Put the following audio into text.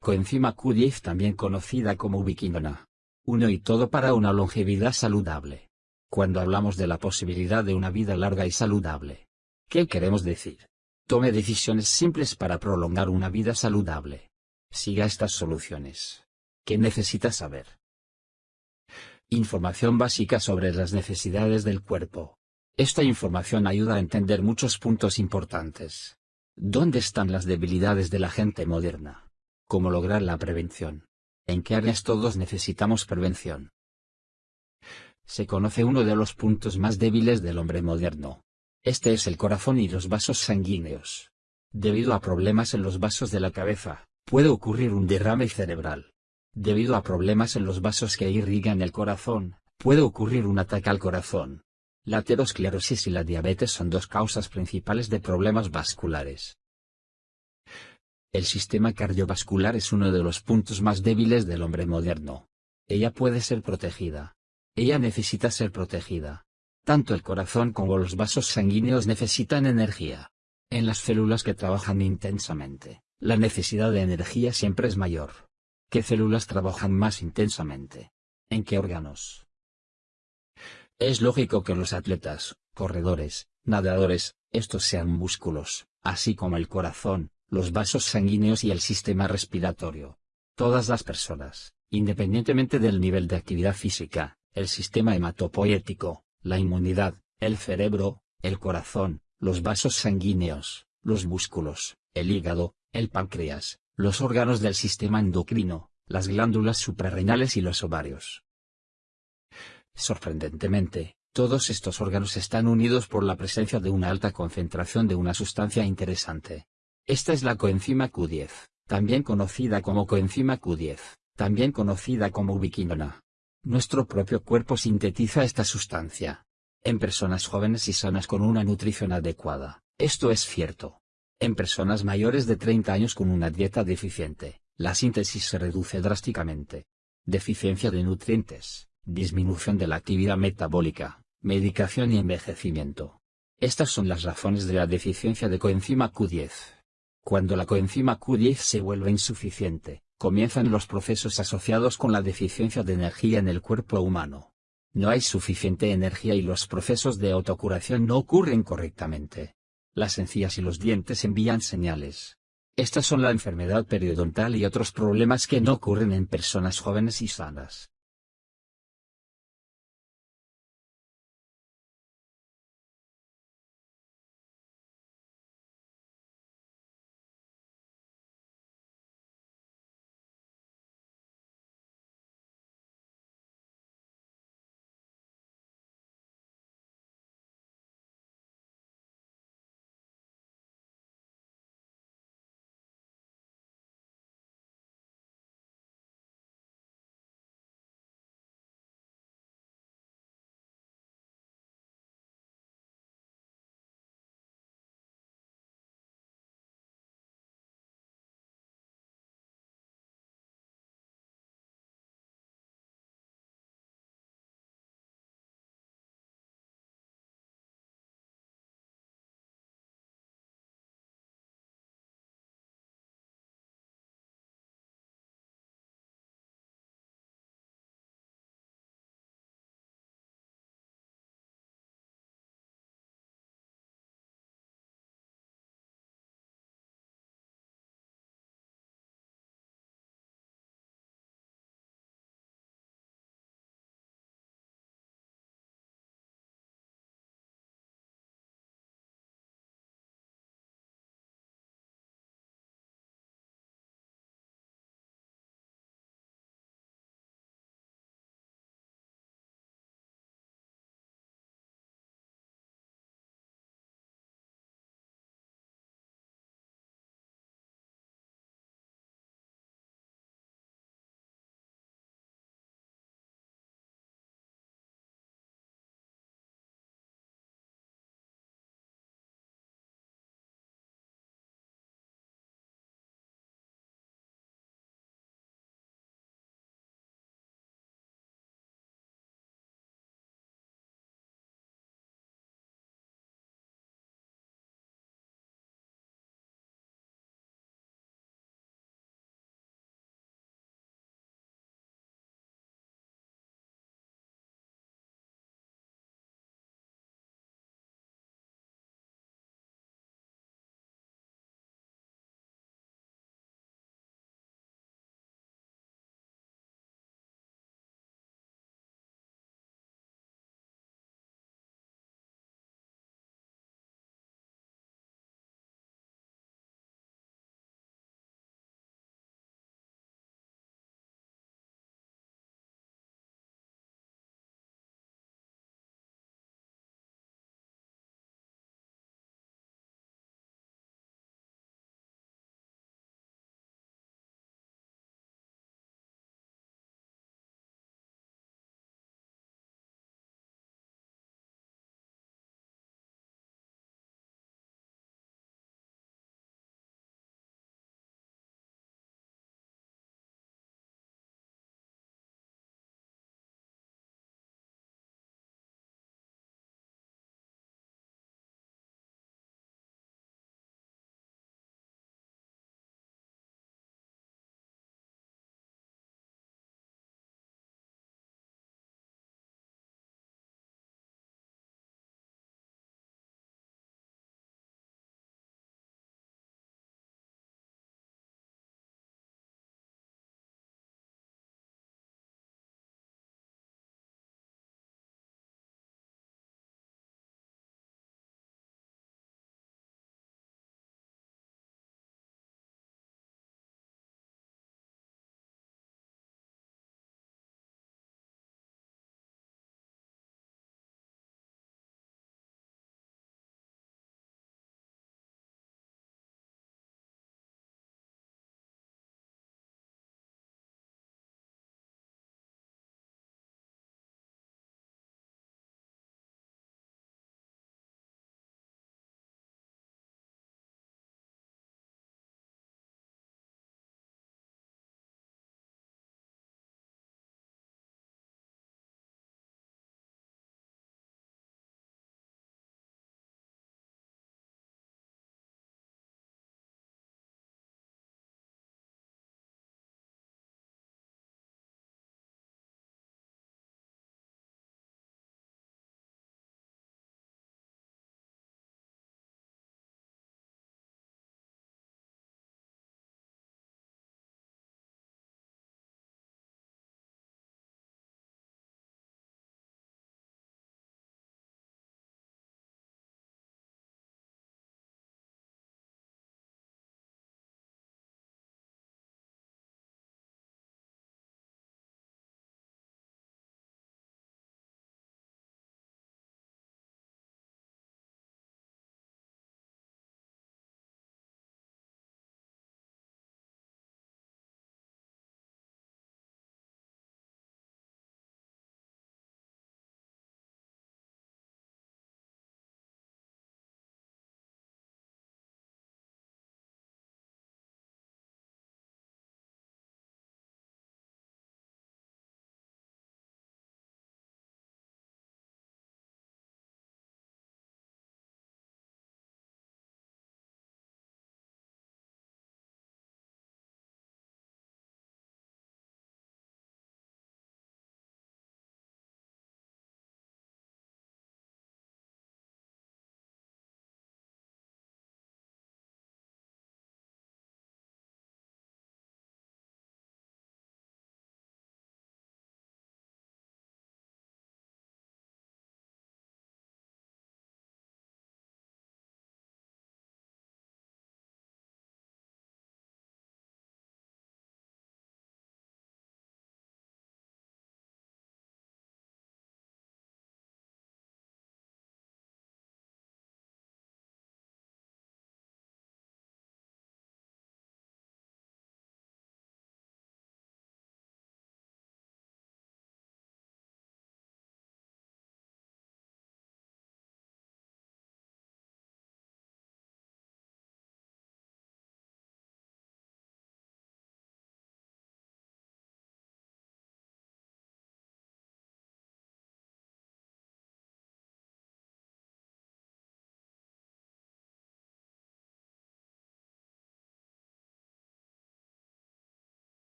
Coenzima Q10 también conocida como ubiquinona. Uno y todo para una longevidad saludable. Cuando hablamos de la posibilidad de una vida larga y saludable. ¿Qué queremos decir? Tome decisiones simples para prolongar una vida saludable. Siga estas soluciones. ¿Qué necesita saber? Información básica sobre las necesidades del cuerpo. Esta información ayuda a entender muchos puntos importantes. ¿Dónde están las debilidades de la gente moderna? ¿Cómo lograr la prevención? ¿En qué áreas todos necesitamos prevención? Se conoce uno de los puntos más débiles del hombre moderno. Este es el corazón y los vasos sanguíneos. Debido a problemas en los vasos de la cabeza, puede ocurrir un derrame cerebral. Debido a problemas en los vasos que irrigan el corazón, puede ocurrir un ataque al corazón. La aterosclerosis y la diabetes son dos causas principales de problemas vasculares. El sistema cardiovascular es uno de los puntos más débiles del hombre moderno. Ella puede ser protegida. Ella necesita ser protegida. Tanto el corazón como los vasos sanguíneos necesitan energía. En las células que trabajan intensamente, la necesidad de energía siempre es mayor. ¿Qué células trabajan más intensamente? ¿En qué órganos? Es lógico que los atletas, corredores, nadadores, estos sean músculos, así como el corazón, los vasos sanguíneos y el sistema respiratorio. Todas las personas, independientemente del nivel de actividad física, el sistema hematopoético, la inmunidad, el cerebro, el corazón, los vasos sanguíneos, los músculos, el hígado, el páncreas, los órganos del sistema endocrino, las glándulas suprarrenales y los ovarios. Sorprendentemente, todos estos órganos están unidos por la presencia de una alta concentración de una sustancia interesante, esta es la coenzima Q10, también conocida como coenzima Q10, también conocida como ubiquinona. Nuestro propio cuerpo sintetiza esta sustancia. En personas jóvenes y sanas con una nutrición adecuada, esto es cierto. En personas mayores de 30 años con una dieta deficiente, la síntesis se reduce drásticamente. Deficiencia de nutrientes, disminución de la actividad metabólica, medicación y envejecimiento. Estas son las razones de la deficiencia de coenzima Q10. Cuando la coenzima Q10 se vuelve insuficiente, comienzan los procesos asociados con la deficiencia de energía en el cuerpo humano. No hay suficiente energía y los procesos de autocuración no ocurren correctamente. Las encías y los dientes envían señales. Estas son la enfermedad periodontal y otros problemas que no ocurren en personas jóvenes y sanas.